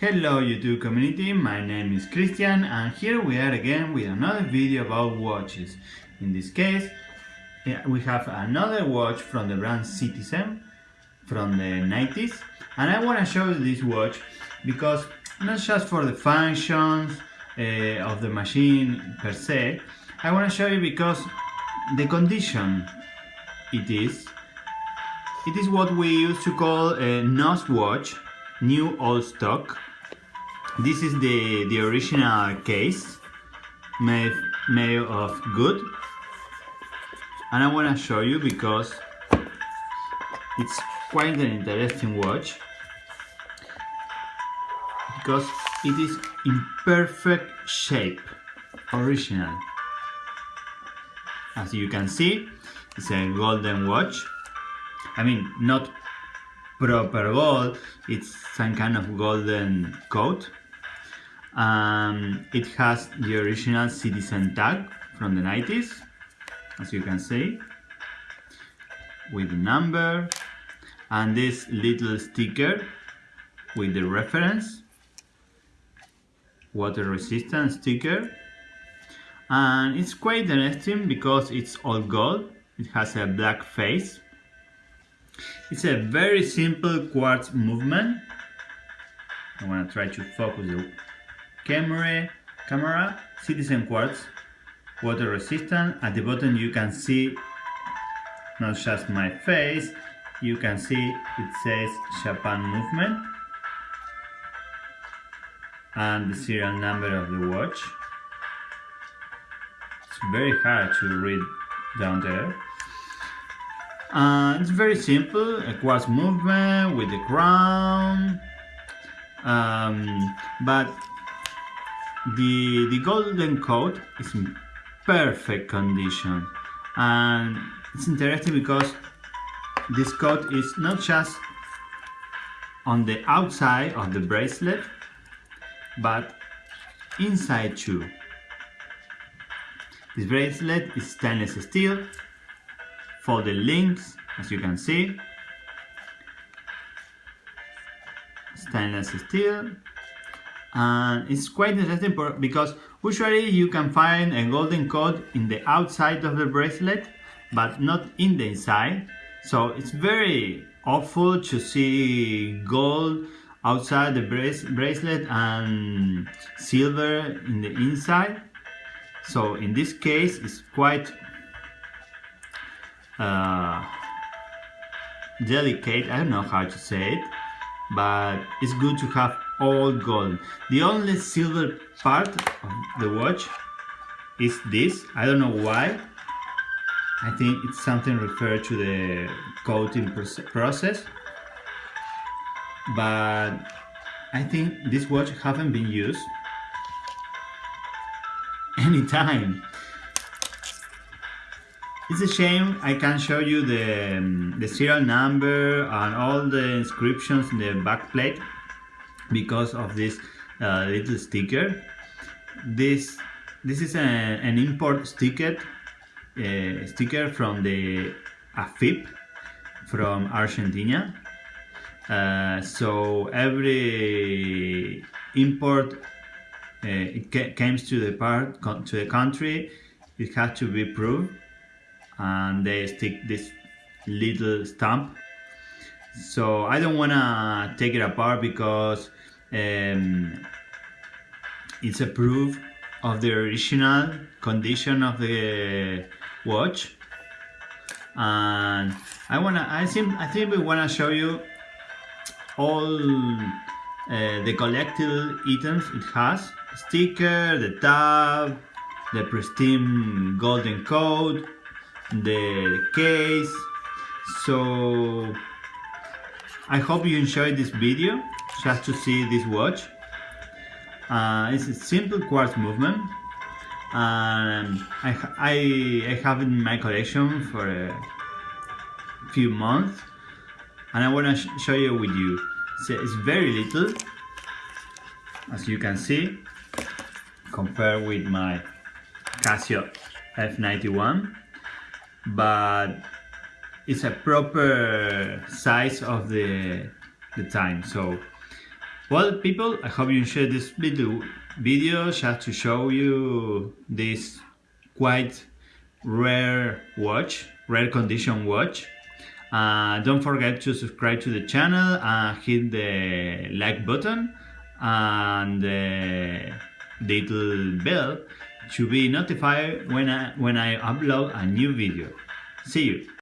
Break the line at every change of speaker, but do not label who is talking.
Hello YouTube community, my name is Christian and here we are again with another video about watches. In this case, we have another watch from the brand Citizen from the 90s and I want to show you this watch because not just for the functions uh, of the machine per se, I want to show you because the condition it is, it is what we used to call a NOS watch new old stock. This is the the original case made made of good. And I want to show you because it's quite an interesting watch. Because it is in perfect shape original. As you can see it's a golden watch. I mean not proper gold. It's some kind of golden coat. Um, it has the original citizen tag from the 90s as you can see with the number and this little sticker with the reference. Water resistant sticker. And it's quite interesting because it's all gold. It has a black face it's a very simple quartz movement. I want to try to focus the camera, camera, citizen quartz, water resistant. At the bottom you can see not just my face, you can see it says Japan movement and the serial number of the watch. It's very hard to read down there. Uh, it's very simple, a quartz movement with the crown, um, but the, the golden coat is in perfect condition and it's interesting because this coat is not just on the outside of the bracelet but inside too. This bracelet is stainless steel for the links as you can see. Stainless steel. And it's quite interesting because usually you can find a golden coat in the outside of the bracelet but not in the inside. So it's very awful to see gold outside the bracelet and silver in the inside. So in this case it's quite uh, delicate, I don't know how to say it, but it's good to have all gold. The only silver part of the watch is this, I don't know why. I think it's something referred to the coating process, but I think this watch haven't been used anytime. It's a shame I can't show you the, um, the serial number and all the inscriptions in the back plate because of this uh, little sticker. This this is a, an import sticker uh, sticker from the AFIP from Argentina. Uh, so every import uh, it comes to the part to the country, it has to be proved and they stick this little stamp. So I don't wanna take it apart because um, it's a proof of the original condition of the watch. And I wanna I think I think we wanna show you all uh, the collectible items it has. Sticker, the tab, the pristine golden code the case. So I hope you enjoyed this video just to see this watch. Uh, it's a simple quartz movement. Um, I, I, I have it in my collection for a few months and I want to sh show you with you. So it's very little as you can see compared with my Casio F91 but it's a proper size of the the time so Well, people, I hope you enjoyed this little video just to show you this quite rare watch, rare condition watch. Uh, don't forget to subscribe to the channel and hit the like button and the little bell to be notified when I, when I upload a new video. See you!